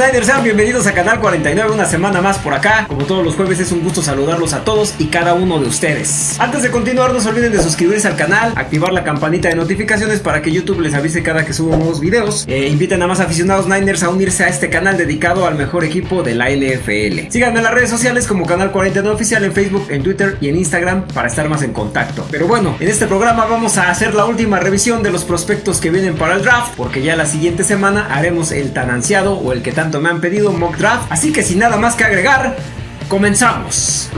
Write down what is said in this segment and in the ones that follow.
Niners, sean bienvenidos a Canal 49, una semana más por acá. Como todos los jueves es un gusto saludarlos a todos y cada uno de ustedes. Antes de continuar, no se olviden de suscribirse al canal, activar la campanita de notificaciones para que YouTube les avise cada que subo nuevos videos. E inviten a más aficionados Niners a unirse a este canal dedicado al mejor equipo de la NFL. Síganme en las redes sociales como Canal 49 Oficial en Facebook, en Twitter y en Instagram para estar más en contacto. Pero bueno, en este programa vamos a hacer la última revisión de los prospectos que vienen para el draft, porque ya la siguiente semana haremos el tan ansiado o el que me han pedido, mock draft. Así que sin nada más que agregar, comenzamos.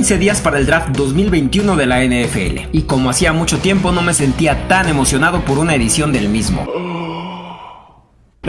15 días para el draft 2021 de la NFL, y como hacía mucho tiempo no me sentía tan emocionado por una edición del mismo.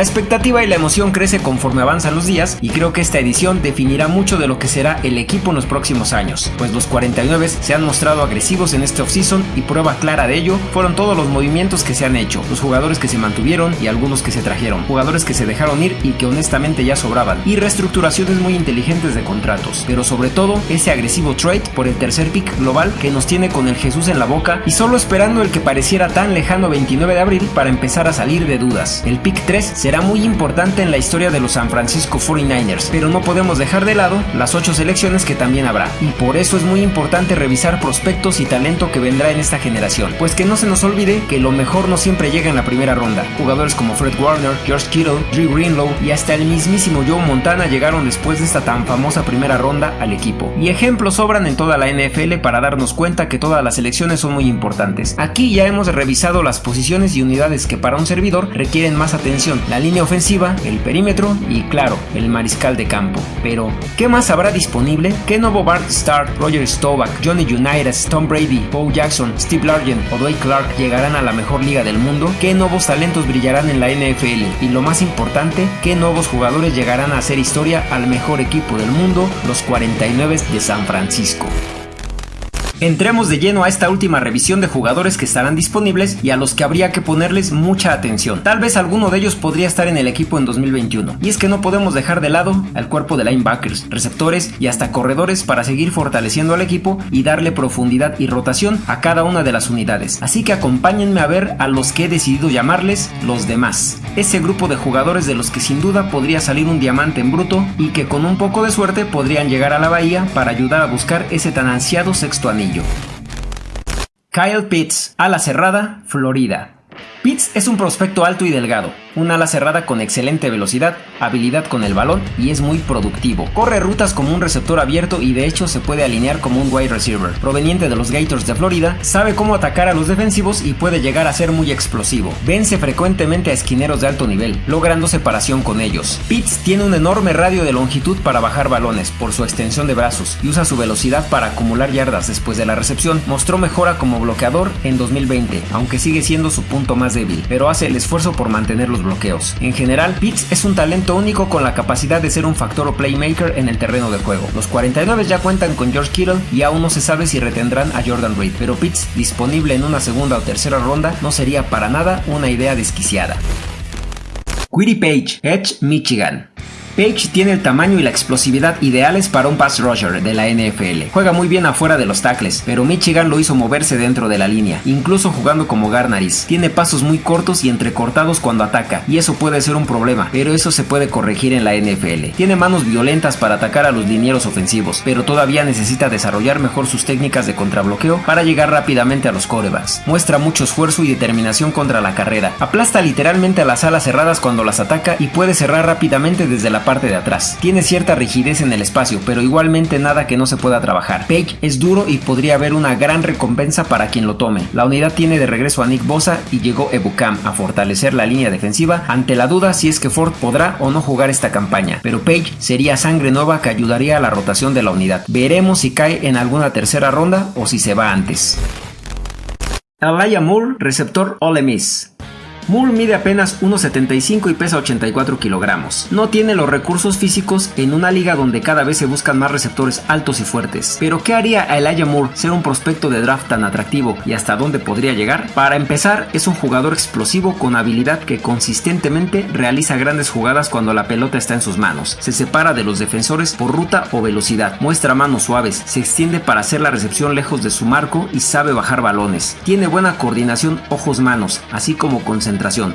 La expectativa y la emoción crece conforme avanzan los días y creo que esta edición definirá mucho de lo que será el equipo en los próximos años, pues los 49 se han mostrado agresivos en este offseason y prueba clara de ello fueron todos los movimientos que se han hecho, los jugadores que se mantuvieron y algunos que se trajeron, jugadores que se dejaron ir y que honestamente ya sobraban, y reestructuraciones muy inteligentes de contratos, pero sobre todo ese agresivo trade por el tercer pick global que nos tiene con el Jesús en la boca y solo esperando el que pareciera tan lejano 29 de abril para empezar a salir de dudas. El pick 3 será muy importante en la historia de los San Francisco 49ers, pero no podemos dejar de lado las 8 selecciones que también habrá, y por eso es muy importante revisar prospectos y talento que vendrá en esta generación, pues que no se nos olvide que lo mejor no siempre llega en la primera ronda. Jugadores como Fred Warner, George Kittle, Drew Greenlow y hasta el mismísimo Joe Montana llegaron después de esta tan famosa primera ronda al equipo. Y ejemplos sobran en toda la NFL para darnos cuenta que todas las selecciones son muy importantes. Aquí ya hemos revisado las posiciones y unidades que para un servidor requieren más atención, la línea ofensiva, el perímetro y claro, el mariscal de campo. Pero, ¿qué más habrá disponible? ¿Qué nuevo Bart Starr, Roger Staubach, Johnny Unitas, Tom Brady, Bo Jackson, Steve Largent o Dwayne Clark llegarán a la mejor liga del mundo? ¿Qué nuevos talentos brillarán en la NFL? Y lo más importante, ¿qué nuevos jugadores llegarán a hacer historia al mejor equipo del mundo, los 49 de San Francisco? Entremos de lleno a esta última revisión de jugadores que estarán disponibles y a los que habría que ponerles mucha atención. Tal vez alguno de ellos podría estar en el equipo en 2021. Y es que no podemos dejar de lado al cuerpo de linebackers, receptores y hasta corredores para seguir fortaleciendo al equipo y darle profundidad y rotación a cada una de las unidades. Así que acompáñenme a ver a los que he decidido llamarles los demás. Ese grupo de jugadores de los que sin duda podría salir un diamante en bruto y que con un poco de suerte podrían llegar a la bahía para ayudar a buscar ese tan ansiado sexto anillo. Kyle Pitts, ala cerrada, Florida. Pitts es un prospecto alto y delgado, un ala cerrada con excelente velocidad, habilidad con el balón y es muy productivo. Corre rutas como un receptor abierto y de hecho se puede alinear como un wide receiver. Proveniente de los Gators de Florida, sabe cómo atacar a los defensivos y puede llegar a ser muy explosivo. Vence frecuentemente a esquineros de alto nivel, logrando separación con ellos. Pitts tiene un enorme radio de longitud para bajar balones por su extensión de brazos y usa su velocidad para acumular yardas después de la recepción. Mostró mejora como bloqueador en 2020, aunque sigue siendo su punto más débil, pero hace el esfuerzo por mantenerlos bloqueos. En general, Pitts es un talento único con la capacidad de ser un factor o playmaker en el terreno de juego. Los 49 ya cuentan con George Kittle y aún no se sabe si retendrán a Jordan Reed, pero Pitts disponible en una segunda o tercera ronda no sería para nada una idea desquiciada. Quiddy Page, Edge, Michigan. Page tiene el tamaño y la explosividad ideales para un pass rusher de la NFL. Juega muy bien afuera de los tackles, pero Michigan lo hizo moverse dentro de la línea, incluso jugando como Garnaris. Tiene pasos muy cortos y entrecortados cuando ataca, y eso puede ser un problema, pero eso se puede corregir en la NFL. Tiene manos violentas para atacar a los linieros ofensivos, pero todavía necesita desarrollar mejor sus técnicas de contrabloqueo para llegar rápidamente a los corebacks. Muestra mucho esfuerzo y determinación contra la carrera. Aplasta literalmente a las alas cerradas cuando las ataca y puede cerrar rápidamente desde la parte de atrás. Tiene cierta rigidez en el espacio, pero igualmente nada que no se pueda trabajar. Page es duro y podría haber una gran recompensa para quien lo tome. La unidad tiene de regreso a Nick Bosa y llegó Ebukam a fortalecer la línea defensiva ante la duda si es que Ford podrá o no jugar esta campaña, pero Page sería sangre nueva que ayudaría a la rotación de la unidad. Veremos si cae en alguna tercera ronda o si se va antes. Alaya Moore, receptor Ole Miss. Moore mide apenas 1,75 y pesa 84 kilogramos. No tiene los recursos físicos en una liga donde cada vez se buscan más receptores altos y fuertes. Pero ¿qué haría a Elijah Moore ser un prospecto de draft tan atractivo y hasta dónde podría llegar? Para empezar, es un jugador explosivo con habilidad que consistentemente realiza grandes jugadas cuando la pelota está en sus manos. Se separa de los defensores por ruta o velocidad, muestra manos suaves, se extiende para hacer la recepción lejos de su marco y sabe bajar balones. Tiene buena coordinación ojos-manos, así como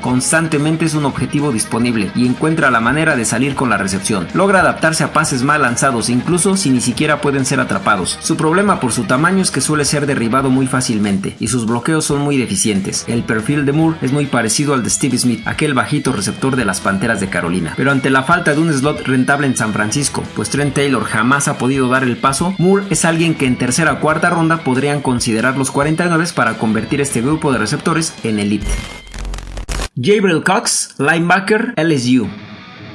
Constantemente es un objetivo disponible y encuentra la manera de salir con la recepción. Logra adaptarse a pases mal lanzados, incluso si ni siquiera pueden ser atrapados. Su problema por su tamaño es que suele ser derribado muy fácilmente y sus bloqueos son muy deficientes. El perfil de Moore es muy parecido al de Steve Smith, aquel bajito receptor de las Panteras de Carolina. Pero ante la falta de un slot rentable en San Francisco, pues Trent Taylor jamás ha podido dar el paso, Moore es alguien que en tercera o cuarta ronda podrían considerar los 49 para convertir este grupo de receptores en elite. Gabriel Cox, linebacker LSU.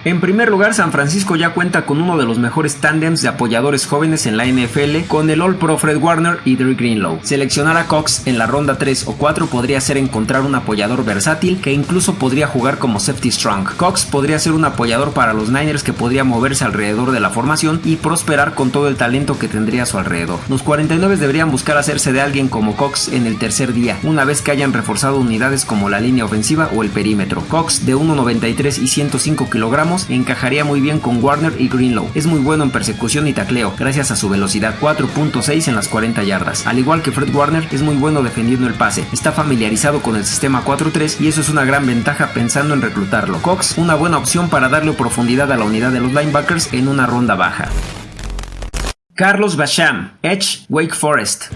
En primer lugar, San Francisco ya cuenta con uno de los mejores tándems de apoyadores jóvenes en la NFL con el All Pro Fred Warner y Drake Greenlow. Seleccionar a Cox en la ronda 3 o 4 podría ser encontrar un apoyador versátil que incluso podría jugar como safety strong. Cox podría ser un apoyador para los Niners que podría moverse alrededor de la formación y prosperar con todo el talento que tendría a su alrededor. Los 49 deberían buscar hacerse de alguien como Cox en el tercer día, una vez que hayan reforzado unidades como la línea ofensiva o el perímetro. Cox de 1,93 y 105 kilogramos encajaría muy bien con Warner y Greenlow. Es muy bueno en persecución y tacleo, gracias a su velocidad 4.6 en las 40 yardas. Al igual que Fred Warner, es muy bueno defendiendo el pase. Está familiarizado con el sistema 4-3 y eso es una gran ventaja pensando en reclutarlo. Cox, una buena opción para darle profundidad a la unidad de los linebackers en una ronda baja. Carlos Basham, Edge, Wake Forest.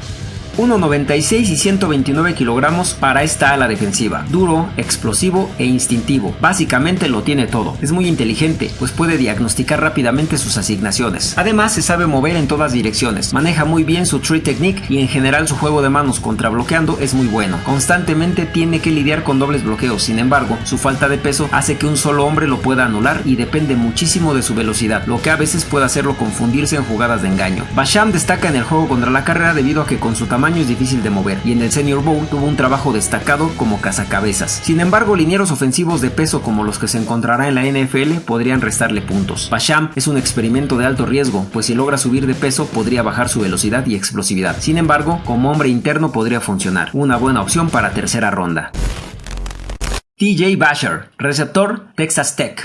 1,96 y 129 kilogramos para esta ala defensiva. Duro, explosivo e instintivo. Básicamente lo tiene todo. Es muy inteligente, pues puede diagnosticar rápidamente sus asignaciones. Además, se sabe mover en todas direcciones. Maneja muy bien su tree technique y en general su juego de manos contra bloqueando es muy bueno. Constantemente tiene que lidiar con dobles bloqueos. Sin embargo, su falta de peso hace que un solo hombre lo pueda anular y depende muchísimo de su velocidad, lo que a veces puede hacerlo confundirse en jugadas de engaño. Basham destaca en el juego contra la carrera debido a que con su tamaño es difícil de mover y en el Senior Bowl tuvo un trabajo destacado como cazacabezas. Sin embargo, linieros ofensivos de peso como los que se encontrará en la NFL podrían restarle puntos. Basham es un experimento de alto riesgo, pues si logra subir de peso podría bajar su velocidad y explosividad. Sin embargo, como hombre interno podría funcionar. Una buena opción para tercera ronda. TJ Basher, receptor Texas Tech.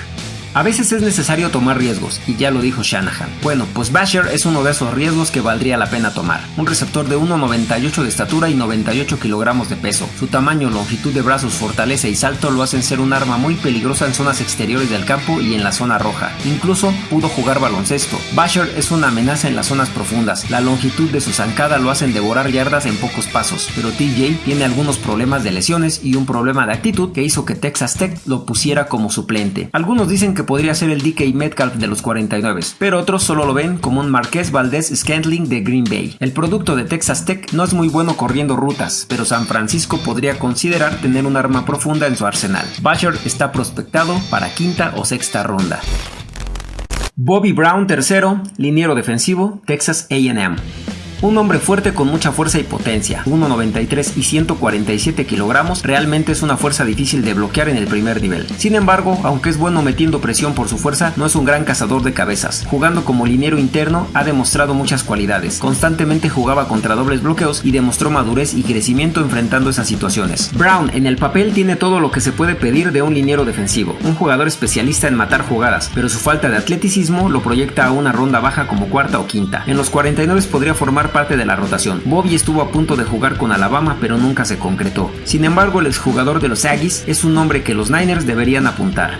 A veces es necesario tomar riesgos, y ya lo dijo Shanahan. Bueno, pues Basher es uno de esos riesgos que valdría la pena tomar. Un receptor de 1,98 de estatura y 98 kilogramos de peso. Su tamaño, longitud de brazos, fortaleza y salto lo hacen ser un arma muy peligrosa en zonas exteriores del campo y en la zona roja. Incluso pudo jugar baloncesto. Basher es una amenaza en las zonas profundas. La longitud de su zancada lo hacen devorar yardas en pocos pasos, pero TJ tiene algunos problemas de lesiones y un problema de actitud que hizo que Texas Tech lo pusiera como suplente. Algunos dicen que podría ser el DK Metcalf de los 49, pero otros solo lo ven como un Marqués Valdez Scantling de Green Bay. El producto de Texas Tech no es muy bueno corriendo rutas, pero San Francisco podría considerar tener un arma profunda en su arsenal. Basher está prospectado para quinta o sexta ronda. Bobby Brown tercero, liniero defensivo, Texas AM. Un hombre fuerte con mucha fuerza y potencia, 1,93 y 147 kilogramos, realmente es una fuerza difícil de bloquear en el primer nivel. Sin embargo, aunque es bueno metiendo presión por su fuerza, no es un gran cazador de cabezas. Jugando como liniero interno, ha demostrado muchas cualidades. Constantemente jugaba contra dobles bloqueos y demostró madurez y crecimiento enfrentando esas situaciones. Brown en el papel tiene todo lo que se puede pedir de un liniero defensivo, un jugador especialista en matar jugadas, pero su falta de atleticismo lo proyecta a una ronda baja como cuarta o quinta. En los 49 podría formar parte de la rotación. Bobby estuvo a punto de jugar con Alabama pero nunca se concretó. Sin embargo, el exjugador de los Aggies es un nombre que los Niners deberían apuntar.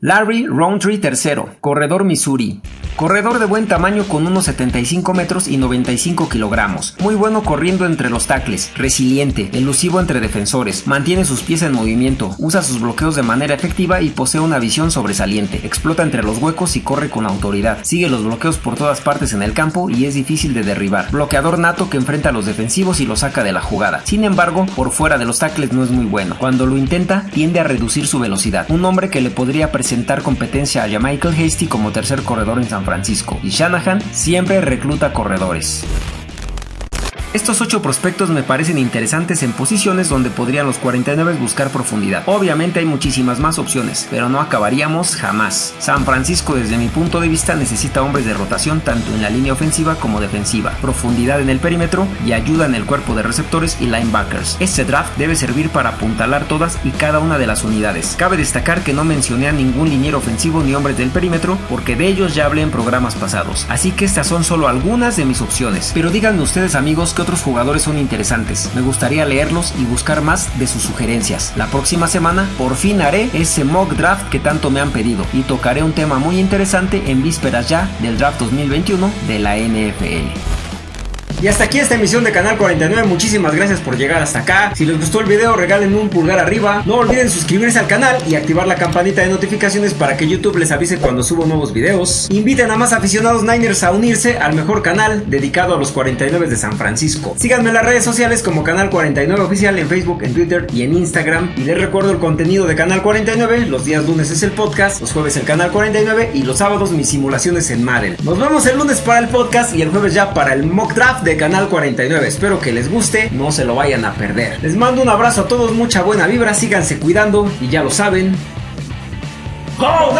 Larry Roundtree III, corredor Missouri. Corredor de buen tamaño con unos 75 metros y 95 kilogramos. Muy bueno corriendo entre los tackles, resiliente, elusivo entre defensores, mantiene sus pies en movimiento, usa sus bloqueos de manera efectiva y posee una visión sobresaliente. Explota entre los huecos y corre con autoridad. Sigue los bloqueos por todas partes en el campo y es difícil de derribar. Bloqueador nato que enfrenta a los defensivos y lo saca de la jugada. Sin embargo, por fuera de los tackles no es muy bueno. Cuando lo intenta, tiende a reducir su velocidad. Un hombre que le podría presentar competencia a Michael Hasty como tercer corredor en San Francisco y Shanahan siempre recluta corredores. Estos 8 prospectos me parecen interesantes en posiciones donde podrían los 49 buscar profundidad. Obviamente hay muchísimas más opciones, pero no acabaríamos jamás. San Francisco desde mi punto de vista necesita hombres de rotación tanto en la línea ofensiva como defensiva, profundidad en el perímetro y ayuda en el cuerpo de receptores y linebackers. Este draft debe servir para apuntalar todas y cada una de las unidades. Cabe destacar que no mencioné a ningún liniero ofensivo ni hombres del perímetro porque de ellos ya hablé en programas pasados, así que estas son solo algunas de mis opciones. Pero díganme ustedes amigos que otros jugadores son interesantes, me gustaría leerlos y buscar más de sus sugerencias. La próxima semana por fin haré ese mock draft que tanto me han pedido y tocaré un tema muy interesante en vísperas ya del draft 2021 de la NFL. Y hasta aquí esta emisión de Canal 49, muchísimas gracias por llegar hasta acá. Si les gustó el video regalen un pulgar arriba, no olviden suscribirse al canal y activar la campanita de notificaciones para que YouTube les avise cuando subo nuevos videos. Inviten a más aficionados Niners a unirse al mejor canal dedicado a los 49 de San Francisco. Síganme en las redes sociales como Canal 49 Oficial en Facebook, en Twitter y en Instagram. Y les recuerdo el contenido de Canal 49, los días lunes es el podcast, los jueves el Canal 49 y los sábados mis simulaciones en Madden. Nos vemos el lunes para el podcast y el jueves ya para el mock draft Canal 49. Espero que les guste, no se lo vayan a perder. Les mando un abrazo a todos, mucha buena vibra, síganse cuidando y ya lo saben. ¡Go